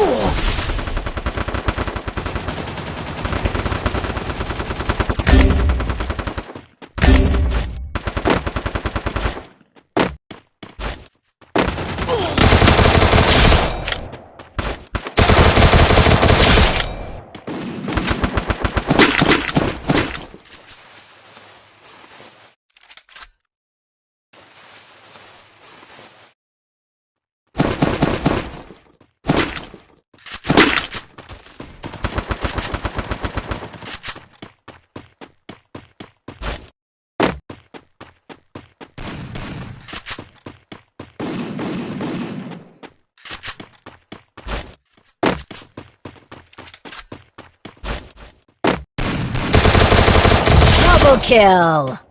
Ugh. Triple kill!